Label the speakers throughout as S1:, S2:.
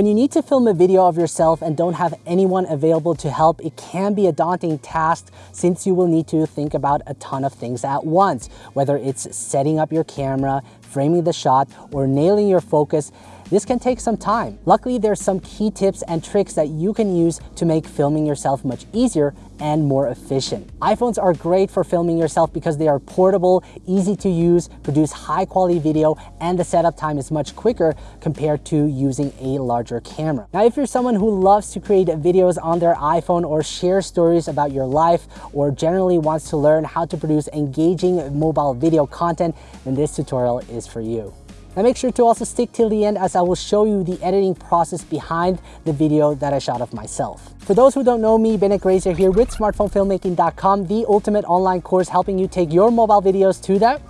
S1: When you need to film a video of yourself and don't have anyone available to help, it can be a daunting task since you will need to think about a ton of things at once, whether it's setting up your camera, framing the shot, or nailing your focus this can take some time. Luckily, there's some key tips and tricks that you can use to make filming yourself much easier and more efficient. iPhones are great for filming yourself because they are portable, easy to use, produce high quality video, and the setup time is much quicker compared to using a larger camera. Now, if you're someone who loves to create videos on their iPhone or share stories about your life or generally wants to learn how to produce engaging mobile video content, then this tutorial is for you. Now make sure to also stick till the end as I will show you the editing process behind the video that I shot of myself. For those who don't know me, Bennett Grazer here with smartphonefilmmaking.com, the ultimate online course helping you take your mobile videos to the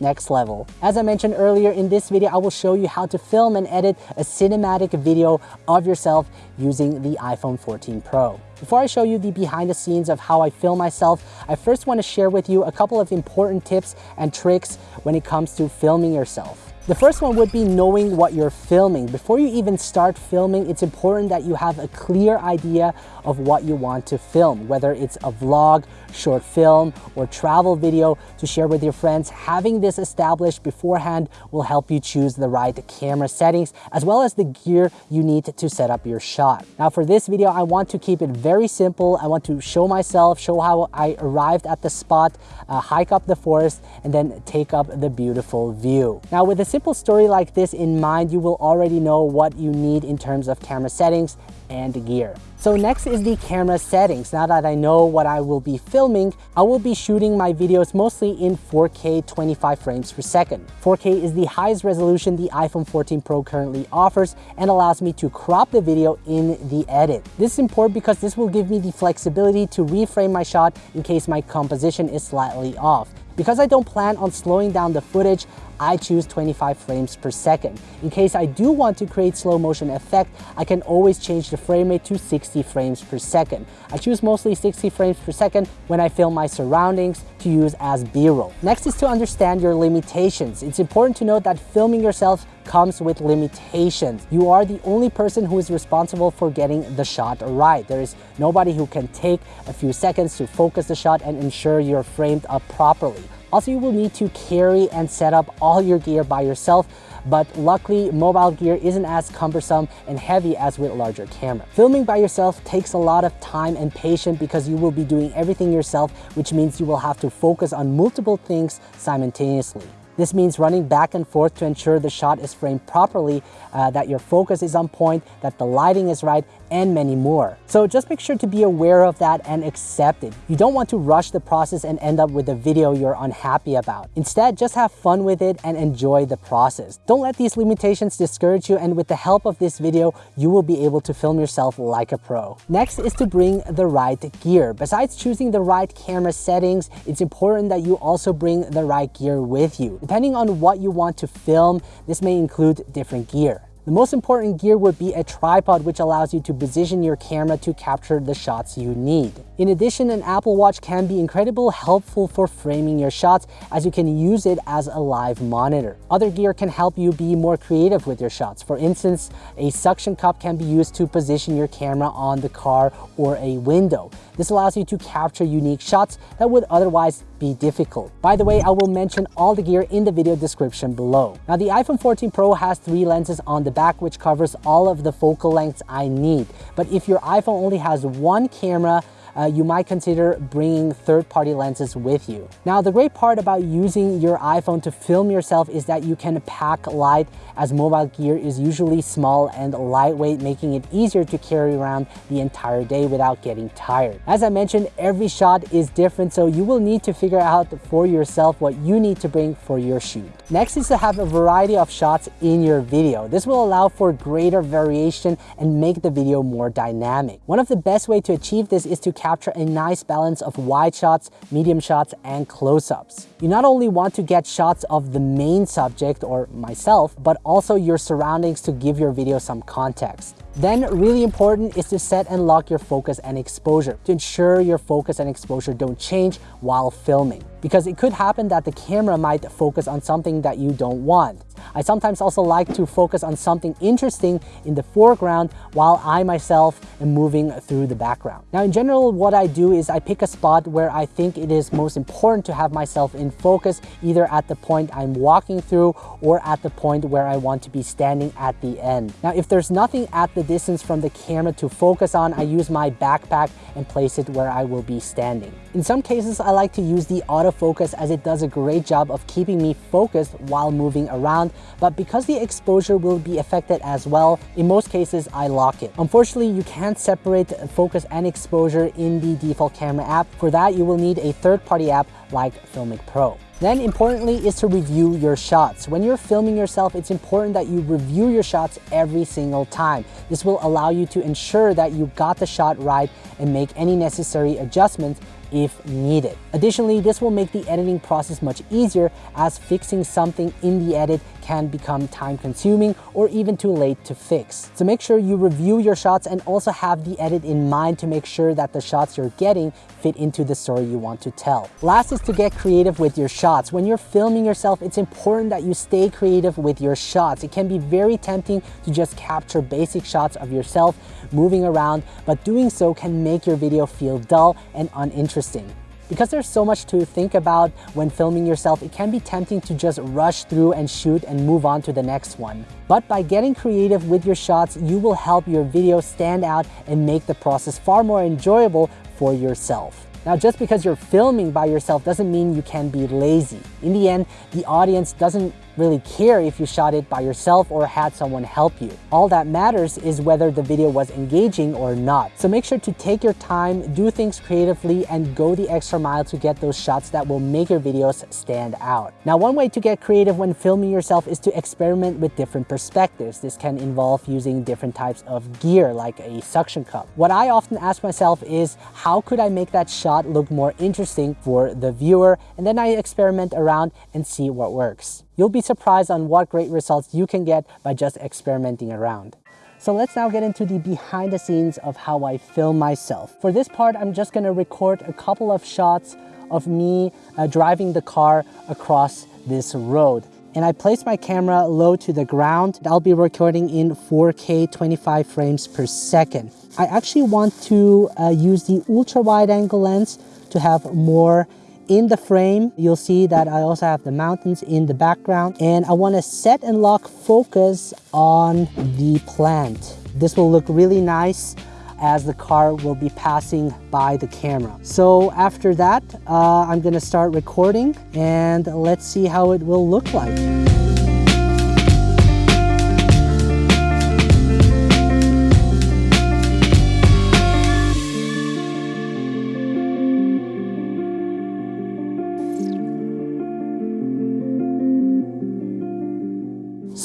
S1: next level. As I mentioned earlier in this video, I will show you how to film and edit a cinematic video of yourself using the iPhone 14 Pro. Before I show you the behind the scenes of how I film myself, I first want to share with you a couple of important tips and tricks when it comes to filming yourself. The first one would be knowing what you're filming. Before you even start filming, it's important that you have a clear idea of what you want to film, whether it's a vlog, short film, or travel video to share with your friends. Having this established beforehand will help you choose the right camera settings, as well as the gear you need to set up your shot. Now for this video, I want to keep it very simple. I want to show myself, show how I arrived at the spot, uh, hike up the forest, and then take up the beautiful view. Now with a simple story like this in mind, you will already know what you need in terms of camera settings and gear. So next is the camera settings. Now that I know what I will be filming, I will be shooting my videos mostly in 4K 25 frames per second. 4K is the highest resolution the iPhone 14 Pro currently offers and allows me to crop the video in the edit. This is important because this will give me the flexibility to reframe my shot in case my composition is slightly off. Because I don't plan on slowing down the footage, I choose 25 frames per second. In case I do want to create slow motion effect, I can always change the frame rate to 60 frames per second. I choose mostly 60 frames per second when I film my surroundings to use as B-roll. Next is to understand your limitations. It's important to note that filming yourself comes with limitations. You are the only person who is responsible for getting the shot right. There is nobody who can take a few seconds to focus the shot and ensure you're framed up properly. Also, you will need to carry and set up all your gear by yourself, but luckily mobile gear isn't as cumbersome and heavy as with larger camera. Filming by yourself takes a lot of time and patience because you will be doing everything yourself, which means you will have to focus on multiple things simultaneously. This means running back and forth to ensure the shot is framed properly, uh, that your focus is on point, that the lighting is right, and many more. So just make sure to be aware of that and accept it. You don't want to rush the process and end up with a video you're unhappy about. Instead, just have fun with it and enjoy the process. Don't let these limitations discourage you and with the help of this video, you will be able to film yourself like a pro. Next is to bring the right gear. Besides choosing the right camera settings, it's important that you also bring the right gear with you. Depending on what you want to film, this may include different gear. The most important gear would be a tripod which allows you to position your camera to capture the shots you need. In addition, an Apple Watch can be incredibly helpful for framing your shots as you can use it as a live monitor. Other gear can help you be more creative with your shots. For instance, a suction cup can be used to position your camera on the car or a window. This allows you to capture unique shots that would otherwise be difficult. By the way, I will mention all the gear in the video description below. Now the iPhone 14 Pro has three lenses on the back which covers all of the focal lengths I need. But if your iPhone only has one camera, uh, you might consider bringing third-party lenses with you. Now, the great part about using your iPhone to film yourself is that you can pack light as mobile gear is usually small and lightweight, making it easier to carry around the entire day without getting tired. As I mentioned, every shot is different, so you will need to figure out for yourself what you need to bring for your shoot. Next is to have a variety of shots in your video. This will allow for greater variation and make the video more dynamic. One of the best way to achieve this is to capture a nice balance of wide shots, medium shots, and close-ups. You not only want to get shots of the main subject or myself, but also your surroundings to give your video some context. Then really important is to set and lock your focus and exposure to ensure your focus and exposure don't change while filming because it could happen that the camera might focus on something that you don't want. I sometimes also like to focus on something interesting in the foreground while I myself am moving through the background. Now in general, what I do is I pick a spot where I think it is most important to have myself in focus, either at the point I'm walking through or at the point where I want to be standing at the end. Now, if there's nothing at the distance from the camera to focus on, I use my backpack and place it where I will be standing. In some cases, I like to use the autofocus as it does a great job of keeping me focused while moving around, but because the exposure will be affected as well, in most cases, I lock it. Unfortunately, you can't separate focus and exposure in the default camera app. For that, you will need a third-party app like Filmic Pro. Then importantly is to review your shots. When you're filming yourself, it's important that you review your shots every single time. This will allow you to ensure that you got the shot right and make any necessary adjustments if needed. Additionally, this will make the editing process much easier as fixing something in the edit can become time consuming or even too late to fix. So make sure you review your shots and also have the edit in mind to make sure that the shots you're getting fit into the story you want to tell. Last is to get creative with your shots. When you're filming yourself, it's important that you stay creative with your shots. It can be very tempting to just capture basic shots of yourself moving around, but doing so can make your video feel dull and uninteresting. Because there's so much to think about when filming yourself, it can be tempting to just rush through and shoot and move on to the next one. But by getting creative with your shots, you will help your video stand out and make the process far more enjoyable for yourself. Now, just because you're filming by yourself doesn't mean you can be lazy. In the end, the audience doesn't really care if you shot it by yourself or had someone help you. All that matters is whether the video was engaging or not. So make sure to take your time, do things creatively, and go the extra mile to get those shots that will make your videos stand out. Now, one way to get creative when filming yourself is to experiment with different perspectives. This can involve using different types of gear like a suction cup. What I often ask myself is, how could I make that shot look more interesting for the viewer? And then I experiment around and see what works. You'll be surprised on what great results you can get by just experimenting around. So let's now get into the behind the scenes of how I film myself. For this part, I'm just gonna record a couple of shots of me uh, driving the car across this road. And I place my camera low to the ground. I'll be recording in 4K 25 frames per second. I actually want to uh, use the ultra wide angle lens to have more in the frame, you'll see that I also have the mountains in the background and I want to set and lock focus on the plant. This will look really nice as the car will be passing by the camera. So after that, uh, I'm gonna start recording and let's see how it will look like.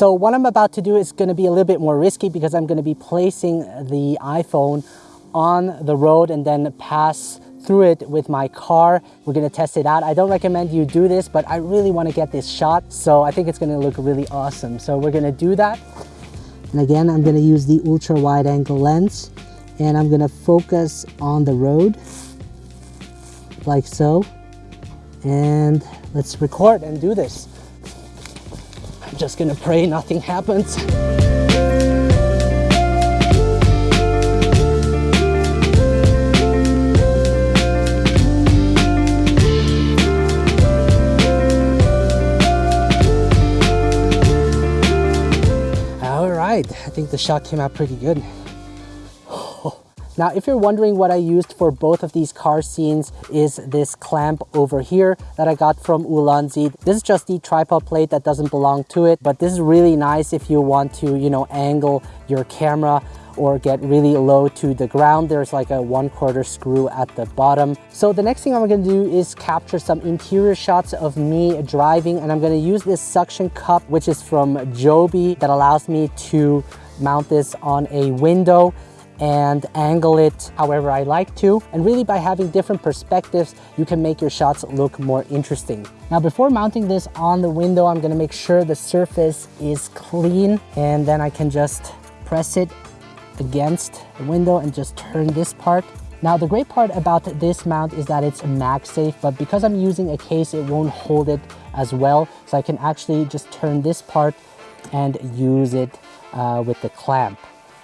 S1: So what I'm about to do is gonna be a little bit more risky because I'm gonna be placing the iPhone on the road and then pass through it with my car. We're gonna test it out. I don't recommend you do this, but I really wanna get this shot. So I think it's gonna look really awesome. So we're gonna do that. And again, I'm gonna use the ultra wide angle lens and I'm gonna focus on the road like so. And let's record and do this. I'm just gonna pray nothing happens. All right, I think the shot came out pretty good. Now, if you're wondering what I used for both of these car scenes is this clamp over here that I got from Ulanzi. This is just the tripod plate that doesn't belong to it, but this is really nice if you want to, you know, angle your camera or get really low to the ground. There's like a one quarter screw at the bottom. So the next thing I'm gonna do is capture some interior shots of me driving and I'm gonna use this suction cup, which is from Joby that allows me to mount this on a window and angle it however I like to. And really by having different perspectives, you can make your shots look more interesting. Now before mounting this on the window, I'm gonna make sure the surface is clean and then I can just press it against the window and just turn this part. Now the great part about this mount is that it's MagSafe, but because I'm using a case, it won't hold it as well. So I can actually just turn this part and use it uh, with the clamp.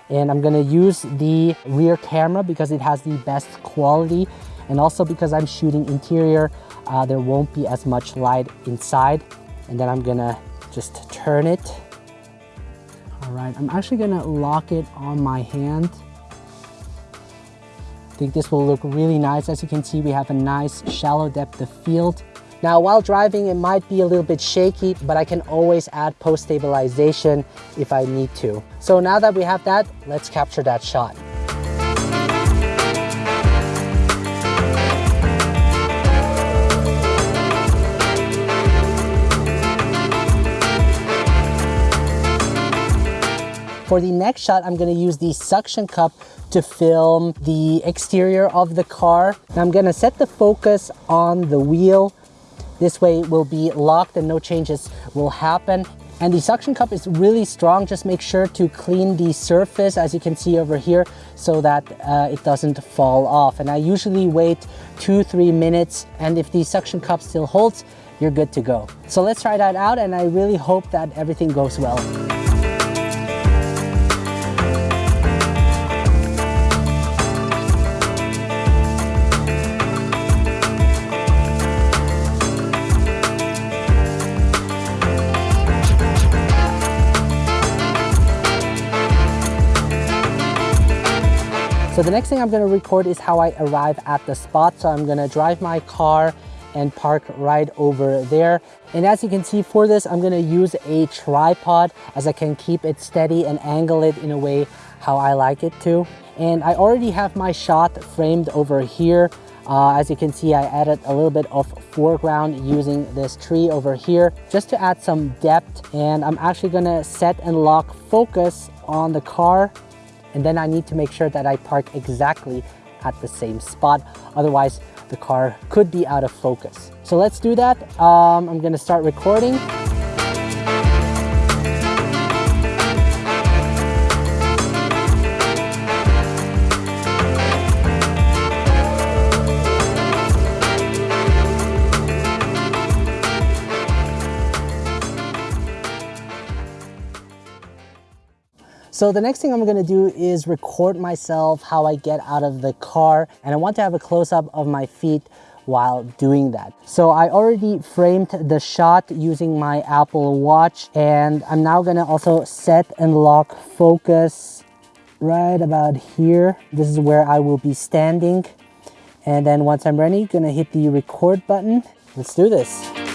S1: And I'm gonna use the rear camera because it has the best quality and also because I'm shooting interior, uh, there won't be as much light inside. And then I'm gonna just turn it. All right, I'm actually gonna lock it on my hand. I think this will look really nice. As you can see, we have a nice shallow depth of field. Now, while driving, it might be a little bit shaky, but I can always add post stabilization if I need to. So now that we have that, let's capture that shot. For the next shot, I'm gonna use the suction cup to film the exterior of the car. Now I'm gonna set the focus on the wheel. This way it will be locked and no changes will happen. And the suction cup is really strong. Just make sure to clean the surface, as you can see over here, so that uh, it doesn't fall off. And I usually wait two, three minutes. And if the suction cup still holds, you're good to go. So let's try that out. And I really hope that everything goes well. So the next thing I'm gonna record is how I arrive at the spot. So I'm gonna drive my car and park right over there. And as you can see for this, I'm gonna use a tripod as I can keep it steady and angle it in a way how I like it to. And I already have my shot framed over here. Uh, as you can see, I added a little bit of foreground using this tree over here just to add some depth. And I'm actually gonna set and lock focus on the car and then I need to make sure that I park exactly at the same spot. Otherwise, the car could be out of focus. So let's do that. Um, I'm gonna start recording. So the next thing I'm gonna do is record myself how I get out of the car and I want to have a close up of my feet while doing that. So I already framed the shot using my Apple Watch and I'm now gonna also set and lock focus right about here. This is where I will be standing. And then once I'm ready, gonna hit the record button. Let's do this.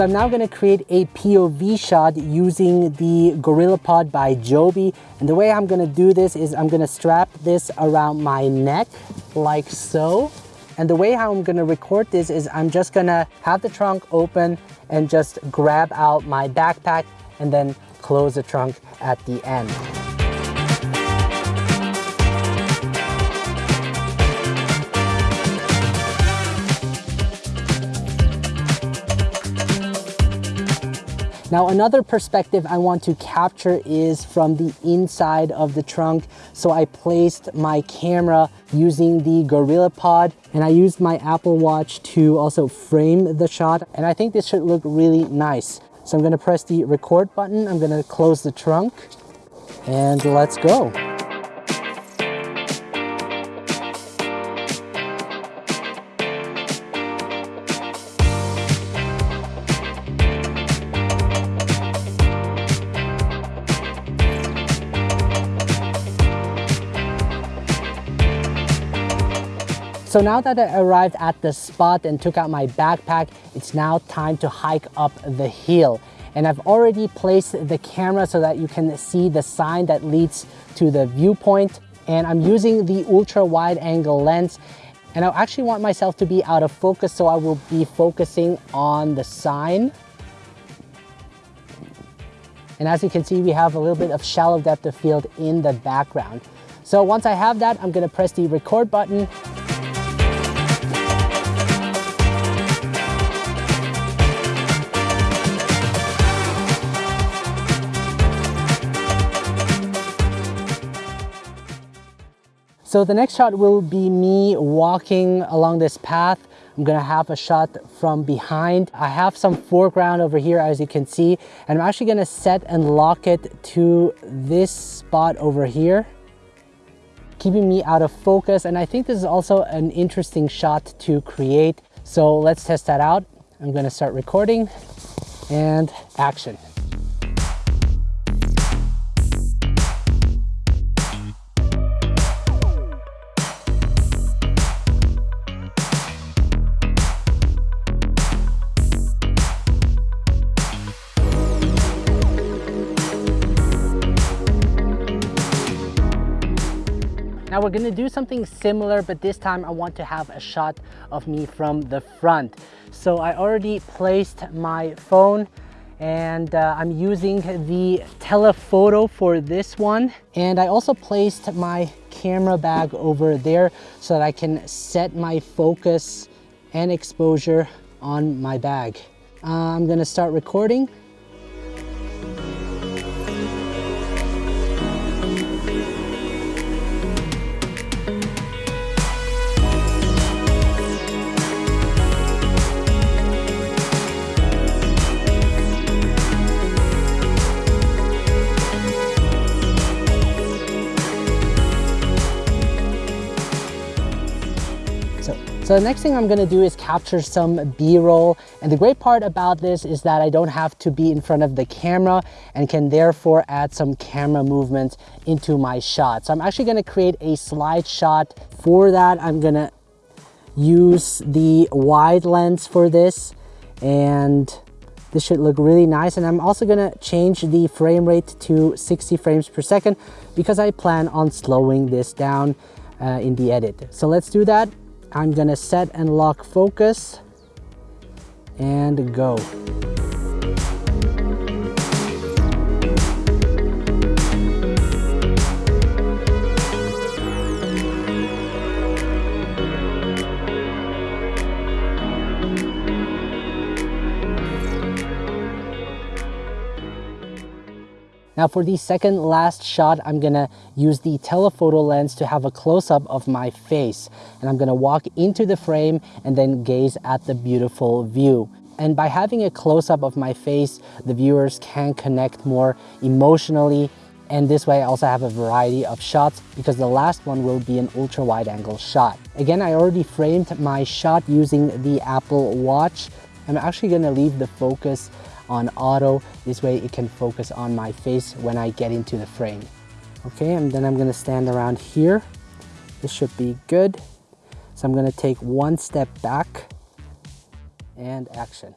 S1: So I'm now gonna create a POV shot using the GorillaPod by Joby. And the way I'm gonna do this is I'm gonna strap this around my neck like so. And the way how I'm gonna record this is I'm just gonna have the trunk open and just grab out my backpack and then close the trunk at the end. Now another perspective I want to capture is from the inside of the trunk. So I placed my camera using the GorillaPod and I used my Apple Watch to also frame the shot. And I think this should look really nice. So I'm gonna press the record button. I'm gonna close the trunk and let's go. So now that I arrived at the spot and took out my backpack, it's now time to hike up the hill. And I've already placed the camera so that you can see the sign that leads to the viewpoint. And I'm using the ultra wide angle lens and I actually want myself to be out of focus, so I will be focusing on the sign. And as you can see, we have a little bit of shallow depth of field in the background. So once I have that, I'm gonna press the record button So the next shot will be me walking along this path. I'm gonna have a shot from behind. I have some foreground over here as you can see, and I'm actually gonna set and lock it to this spot over here keeping me out of focus. And I think this is also an interesting shot to create. So let's test that out. I'm gonna start recording and action. We're gonna do something similar, but this time I want to have a shot of me from the front. So I already placed my phone and uh, I'm using the telephoto for this one. And I also placed my camera bag over there so that I can set my focus and exposure on my bag. Uh, I'm gonna start recording So the next thing I'm gonna do is capture some B-roll. And the great part about this is that I don't have to be in front of the camera and can therefore add some camera movement into my shot. So I'm actually gonna create a slide shot. For that, I'm gonna use the wide lens for this and this should look really nice. And I'm also gonna change the frame rate to 60 frames per second because I plan on slowing this down uh, in the edit. So let's do that. I'm gonna set and lock focus and go. Now for the second last shot, I'm gonna use the telephoto lens to have a close-up of my face. And I'm gonna walk into the frame and then gaze at the beautiful view. And by having a close-up of my face, the viewers can connect more emotionally and this way I also have a variety of shots because the last one will be an ultra wide angle shot. Again, I already framed my shot using the Apple Watch. I'm actually gonna leave the focus on auto. This way it can focus on my face when I get into the frame. Okay, and then I'm gonna stand around here. This should be good. So I'm gonna take one step back and action.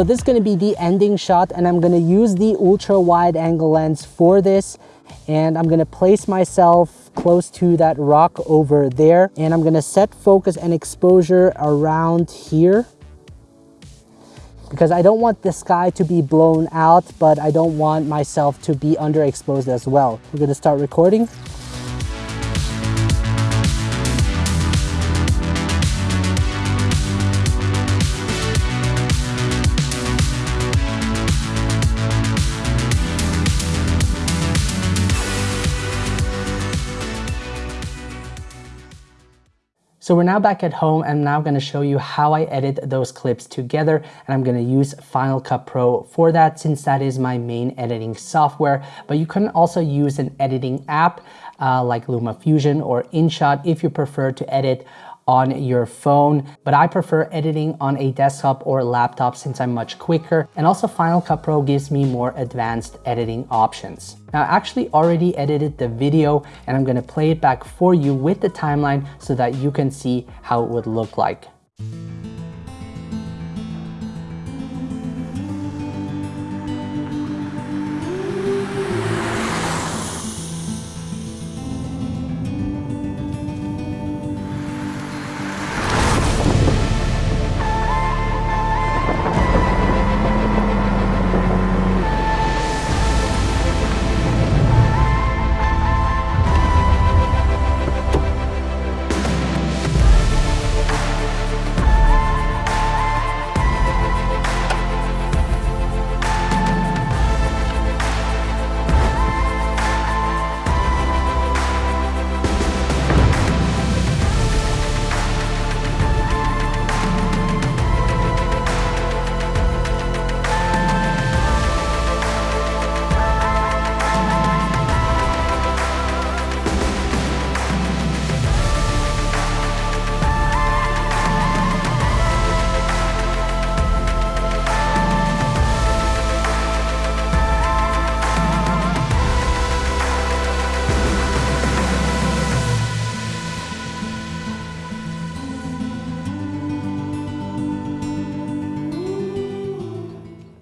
S1: So this is gonna be the ending shot and I'm gonna use the ultra wide angle lens for this and I'm gonna place myself close to that rock over there and I'm gonna set focus and exposure around here because I don't want the sky to be blown out but I don't want myself to be underexposed as well. We're gonna start recording. So we're now back at home. I'm now gonna show you how I edit those clips together and I'm gonna use Final Cut Pro for that since that is my main editing software. But you can also use an editing app uh, like LumaFusion or InShot if you prefer to edit on your phone, but I prefer editing on a desktop or laptop since I'm much quicker. And also Final Cut Pro gives me more advanced editing options. Now I actually already edited the video and I'm gonna play it back for you with the timeline so that you can see how it would look like.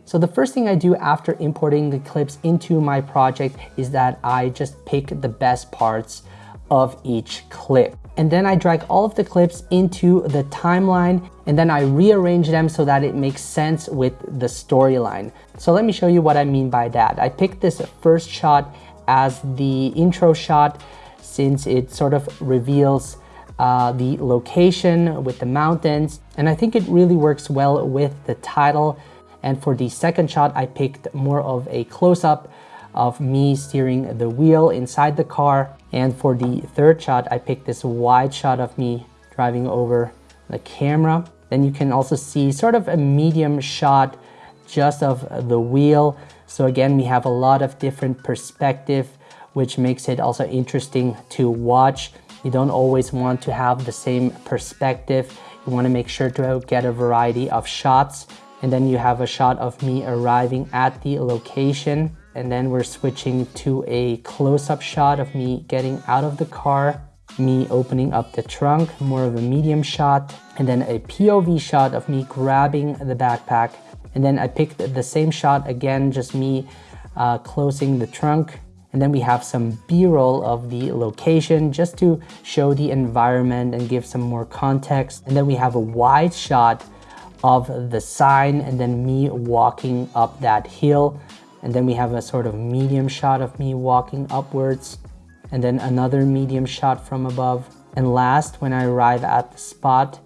S1: So the first thing I do after importing the clips into my project is that I just pick the best parts of each clip. And then I drag all of the clips into the timeline and then I rearrange them so that it makes sense with the storyline. So let me show you what I mean by that. I picked this first shot as the intro shot since it sort of reveals uh, the location with the mountains. And I think it really works well with the title and for the second shot, I picked more of a close-up of me steering the wheel inside the car. And for the third shot, I picked this wide shot of me driving over the camera. Then you can also see sort of a medium shot just of the wheel. So again, we have a lot of different perspective, which makes it also interesting to watch. You don't always want to have the same perspective. You want to make sure to get a variety of shots and then you have a shot of me arriving at the location. And then we're switching to a close-up shot of me getting out of the car me opening up the trunk more of a medium shot and then a POV shot of me grabbing the backpack. And then I picked the same shot again just me uh, closing the trunk. And then we have some b-roll of the location just to show the environment and give some more context. And then we have a wide shot of the sign and then me walking up that hill. And then we have a sort of medium shot of me walking upwards and then another medium shot from above. And last, when I arrive at the spot,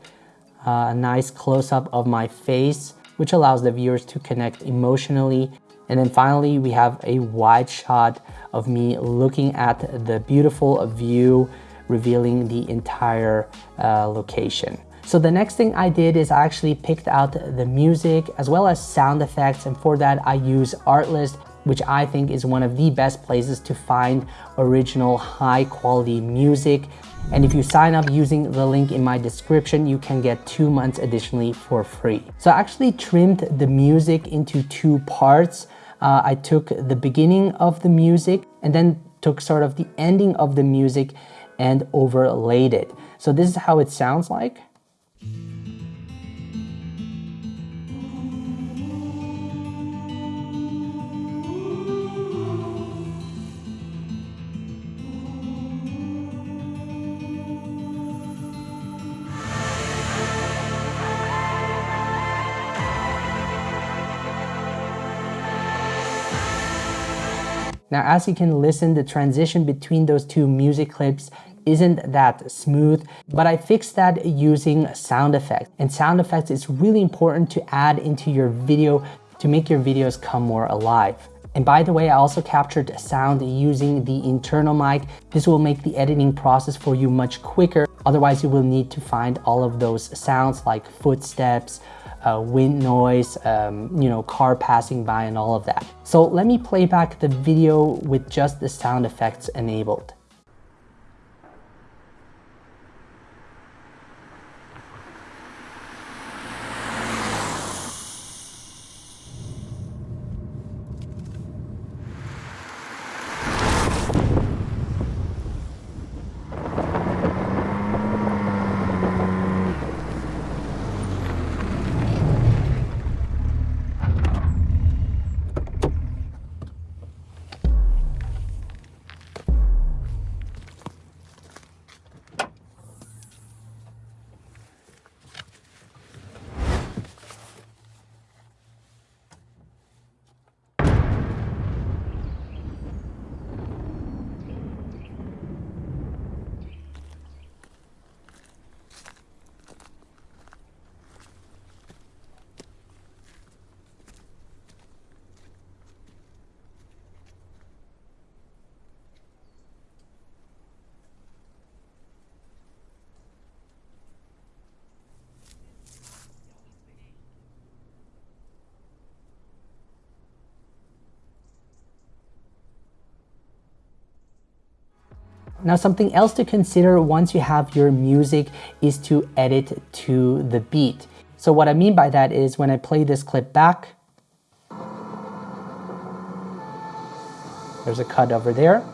S1: uh, a nice close-up of my face, which allows the viewers to connect emotionally. And then finally, we have a wide shot of me looking at the beautiful view, revealing the entire uh, location. So the next thing I did is I actually picked out the music as well as sound effects and for that I use Artlist which I think is one of the best places to find original high quality music. And if you sign up using the link in my description, you can get two months additionally for free. So I actually trimmed the music into two parts. Uh, I took the beginning of the music and then took sort of the ending of the music and overlaid it. So this is how it sounds like. Now, as you can listen, the transition between those two music clips isn't that smooth, but I fixed that using sound effects. And sound effects is really important to add into your video to make your videos come more alive. And by the way, I also captured sound using the internal mic. This will make the editing process for you much quicker. Otherwise, you will need to find all of those sounds like footsteps, uh, wind noise, um, you know, car passing by and all of that. So let me play back the video with just the sound effects enabled. Now something else to consider once you have your music is to edit to the beat. So what I mean by that is when I play this clip back, there's a cut over there.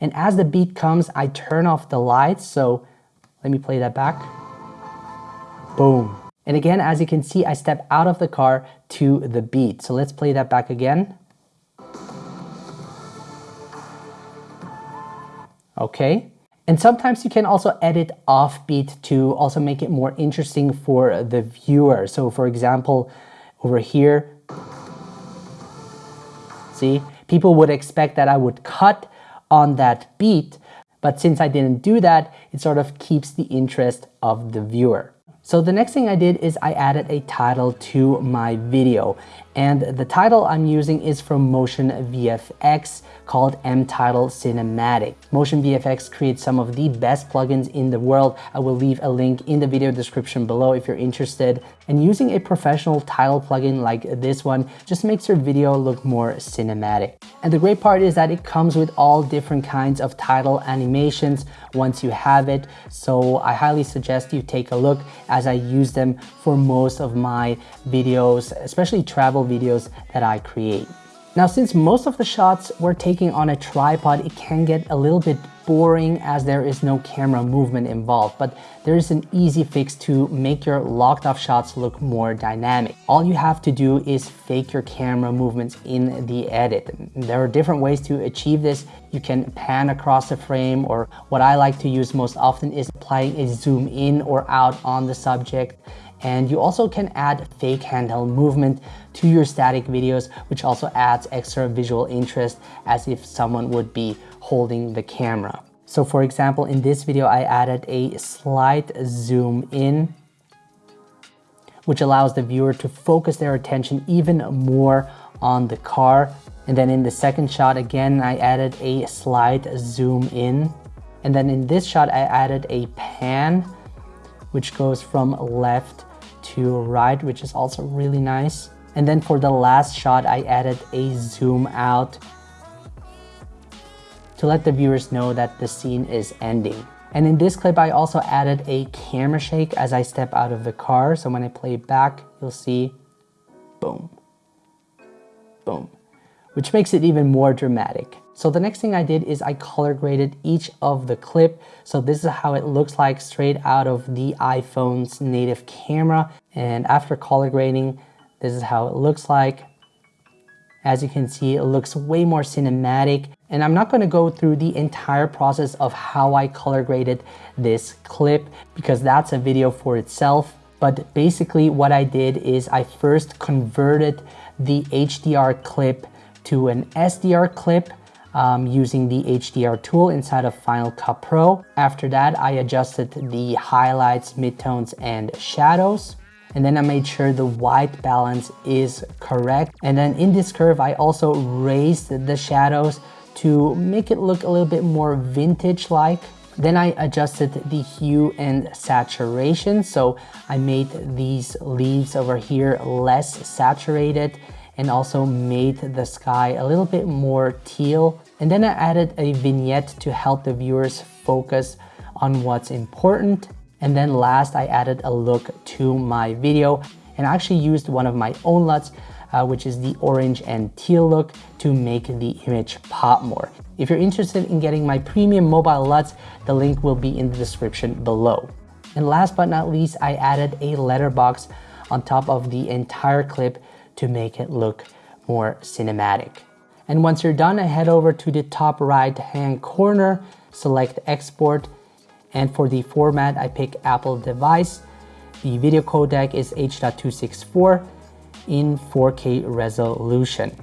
S1: And as the beat comes, I turn off the lights. So let me play that back. Boom. And again, as you can see, I step out of the car to the beat. So let's play that back again. Okay. And sometimes you can also edit offbeat to also make it more interesting for the viewer. So for example, over here, see, people would expect that I would cut on that beat, but since I didn't do that, it sort of keeps the interest of the viewer. So the next thing I did is I added a title to my video and the title I'm using is from Motion VFX called M-Title Cinematic. Motion VFX creates some of the best plugins in the world. I will leave a link in the video description below if you're interested. And using a professional title plugin like this one just makes your video look more cinematic. And the great part is that it comes with all different kinds of title animations once you have it. So I highly suggest you take a look as I use them for most of my videos, especially travel videos that I create. Now, since most of the shots we're taking on a tripod, it can get a little bit boring as there is no camera movement involved, but there is an easy fix to make your locked off shots look more dynamic. All you have to do is fake your camera movements in the edit. There are different ways to achieve this. You can pan across the frame or what I like to use most often is applying a zoom in or out on the subject. And you also can add fake handheld movement to your static videos, which also adds extra visual interest as if someone would be holding the camera. So for example, in this video, I added a slight zoom in, which allows the viewer to focus their attention even more on the car. And then in the second shot, again, I added a slight zoom in. And then in this shot, I added a pan, which goes from left to right, which is also really nice. And then for the last shot, I added a zoom out to let the viewers know that the scene is ending. And in this clip, I also added a camera shake as I step out of the car. So when I play back, you'll see boom, boom, which makes it even more dramatic. So the next thing I did is I color graded each of the clip. So this is how it looks like straight out of the iPhone's native camera. And after color grading, this is how it looks like. As you can see, it looks way more cinematic. And I'm not gonna go through the entire process of how I color graded this clip because that's a video for itself. But basically what I did is I first converted the HDR clip to an SDR clip um, using the HDR tool inside of Final Cut Pro. After that, I adjusted the highlights, midtones, and shadows. And then I made sure the white balance is correct. And then in this curve, I also raised the shadows to make it look a little bit more vintage-like. Then I adjusted the hue and saturation. So I made these leaves over here less saturated and also made the sky a little bit more teal. And then I added a vignette to help the viewers focus on what's important. And then last, I added a look to my video and I actually used one of my own LUTs, uh, which is the orange and teal look to make the image pop more. If you're interested in getting my premium mobile LUTs, the link will be in the description below. And last but not least, I added a letterbox on top of the entire clip to make it look more cinematic. And once you're done, I head over to the top right hand corner, select export. And for the format, I pick Apple device. The video codec is H.264 in 4K resolution.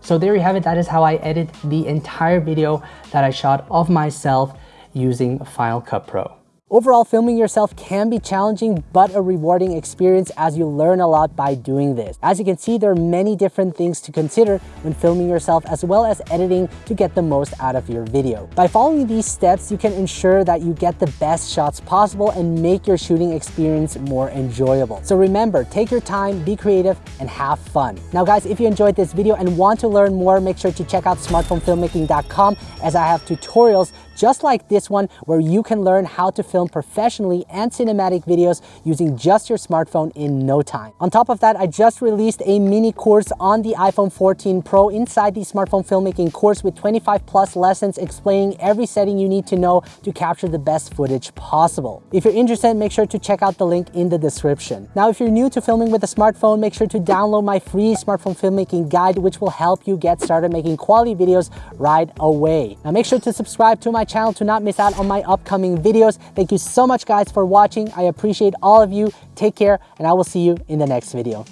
S1: So there you have it. That is how I edit the entire video that I shot of myself using Final Cut Pro. Overall, filming yourself can be challenging, but a rewarding experience as you learn a lot by doing this. As you can see, there are many different things to consider when filming yourself as well as editing to get the most out of your video. By following these steps, you can ensure that you get the best shots possible and make your shooting experience more enjoyable. So remember, take your time, be creative, and have fun. Now guys, if you enjoyed this video and want to learn more, make sure to check out smartphonefilmmaking.com as I have tutorials just like this one where you can learn how to film professionally and cinematic videos using just your smartphone in no time. On top of that, I just released a mini course on the iPhone 14 Pro inside the smartphone filmmaking course with 25 plus lessons explaining every setting you need to know to capture the best footage possible. If you're interested, make sure to check out the link in the description. Now, if you're new to filming with a smartphone, make sure to download my free smartphone filmmaking guide, which will help you get started making quality videos right away. Now, make sure to subscribe to my channel to not miss out on my upcoming videos. Thank you so much guys for watching. I appreciate all of you. Take care and I will see you in the next video.